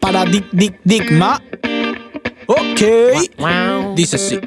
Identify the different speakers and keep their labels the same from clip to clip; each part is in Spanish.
Speaker 1: Paradigma. Ok. Dice así.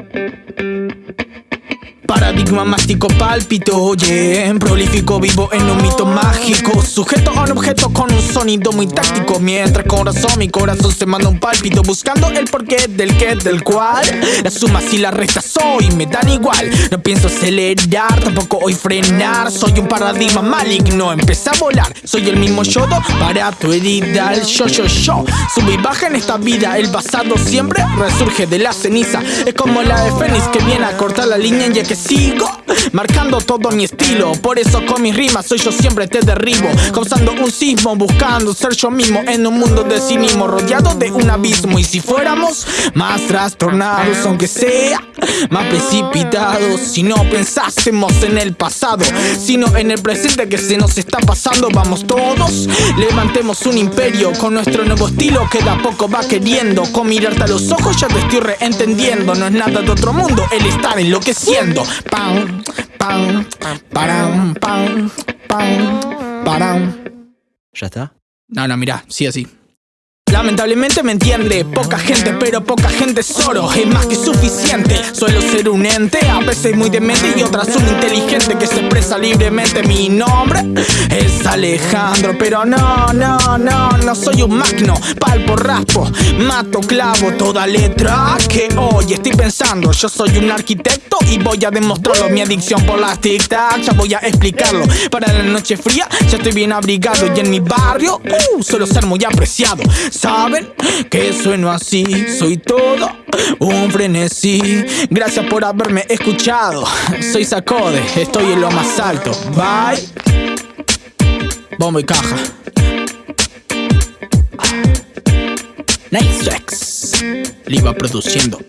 Speaker 1: Paradigma mástico pálpito, oye Prolífico vivo en un mito mágico. Sujeto a un objeto con un sonido muy táctico Mientras corazón, mi corazón se manda un pálpito Buscando el porqué del qué, del cual. Las sumas y las restas hoy me dan igual. No pienso acelerar, tampoco hoy frenar. Soy un paradigma maligno, empecé a volar. Soy el mismo yodo para tu herida El yo, yo, yo. Sube y baja en esta vida El pasado siempre resurge de la ceniza. Es como la de Fénix que viene a cortar la línea ya que 第一个。Marcando todo mi estilo Por eso con mis rimas soy yo siempre te derribo. Causando un sismo buscando ser yo mismo En un mundo de cinismo rodeado de un abismo. Y si fuéramos más trastornados aunque sea Más precipitados Si no pensásemos en el pasado Sino en el presente que se nos está pasando Vamos todos, levantemos un imperio Con nuestro nuevo estilo que de a poco va queriendo. Con mirarte a los ojos ya te estoy reentendiendo No es nada de otro mundo el estar enloqueciendo Pam, pam, param, pam, pam, param.
Speaker 2: ¿Ya está?
Speaker 1: No, no, mira, sí así. Lamentablemente me entiende Poca gente, pero poca gente solo Es más que suficiente Suelo ser un ente A veces muy demente Y otras un inteligente Que se expresa libremente Mi nombre es Alejandro Pero no, no, no No soy un magno Palpo, raspo Mato, clavo Toda letra que hoy estoy pensando. Yo soy un arquitecto Y voy a demostrarlo. Mi adicción por las tic-tac Ya voy a explicarlo. Para la noche fría Ya estoy bien abrigado. Y en mi barrio uh, Suelo ser muy apreciado. Saben que sueno así, soy todo un frenesí. Gracias por haberme escuchado. Soy Sacode, estoy en lo más alto. Bye. Bombo y caja. Nice Rex. Le iba produciendo.